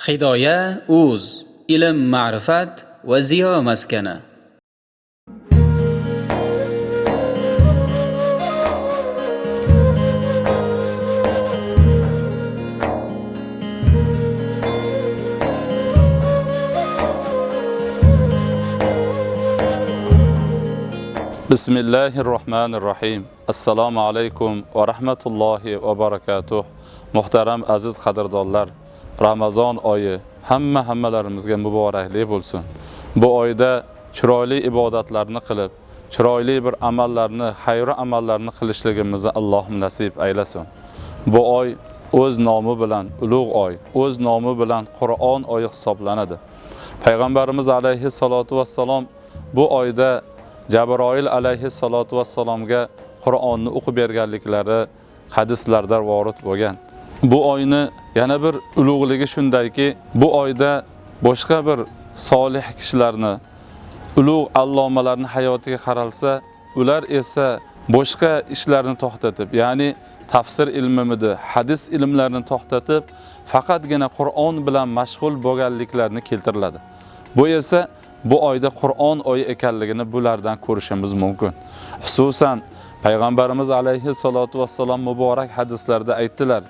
hidoya أوز ilm ma'rifat va مسكنة بسم الله الرحمن الرحيم السلام عليكم ورحمة الله وبركاته محترم عزيز دولار. Ramazon oyi hamma hammalarimizga muborakli bo'lsin. Bu oyda chiroyli ibodatlarni qilib chiroyli bir amallarni xayri amallarni qilishligimizni Alloh nasib aylasin. Bu oy o'z nomi bilan ulug' oy o'z nomi bilan qur'on oyi hisoblanadi. Payg'ambarimiz alayhi salatu vassalom bu oyda Jabroil alayhi salatu vassalomga Qur'onni o'qib berganliklari hadislarda vorid bo'lgan. Bu oyni yana bir ulug'ligi shundayki, bu oyda boshqa bir solih kishilarni, ulug' allomalarni hayotiga qaralsa, ular esa boshqa ishlarni to'xtatib, ya'ni tafsir ilmimidi, hadis ilmlarini to'xtatib, faqatgina Qur'on bilan mashg'ul bo'lganliklarini keltiriladi. Bu esa bu oyda Qur'on oyi ekanligini bulardan ko'rishimiz mumkin. Xususan payg'ambarimiz alayhi salatu vassalom muborak hadislarda aytdilar: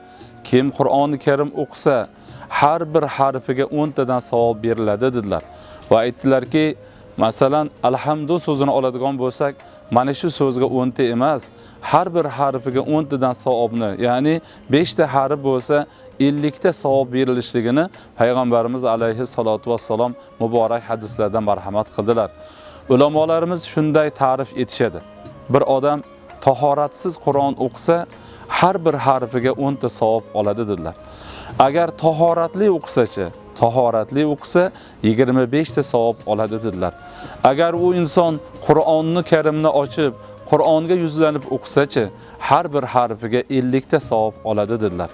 Kim Qur'onni Karim o'qisa, har bir harfiga 10 tadan savob beriladi dedilar. Va aytdilarki, masalan, alhamdu so'zini oladigan bo'lsak, mana shu so'zga 10 ta emas, har bir harfiga 10 tadan savobni, ya'ni 5 ta harf bo'lsa 50 ta savob berilishligini payg'ambarimiz alayhi salatu vassalom muborak hadislarda marhamat qildilar. Ulamolarimiz shunday ta'rif etishadi. Bir odam tahoratsiz Qur'on o'qisa, har bir harfiga 10 ta savob oladi dedilar. Agar tahoratli o'qisachi, tahoratli o'qisa 25 ta savob oladi dedilar. Agar u inson Qur'onni Karimni ochib, Qur'onga yuzlanib o'qisachi, har bir harfiga 50 ta savob oladi dedilar.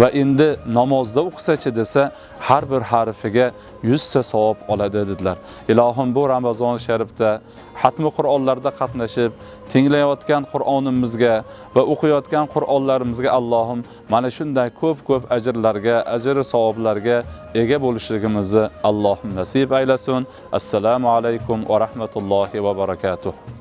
Va endi namozda o'qisachi desa, har bir harfiga 100 ta savob oladi dedilar. Ilohim bu Ramazon sharifda xatmi Qur'onlarda qatnashib, tinglayotgan Qur'onimizga va o'qiyotgan Qur'onlarimizga Allohim mana shunday ko'p-ko'p ajrlarga, ajr savoblarga ega bo'lishligimizni Allohim nasib aylasin. Assalomu alaykum va rahmatullohi va barakatuh.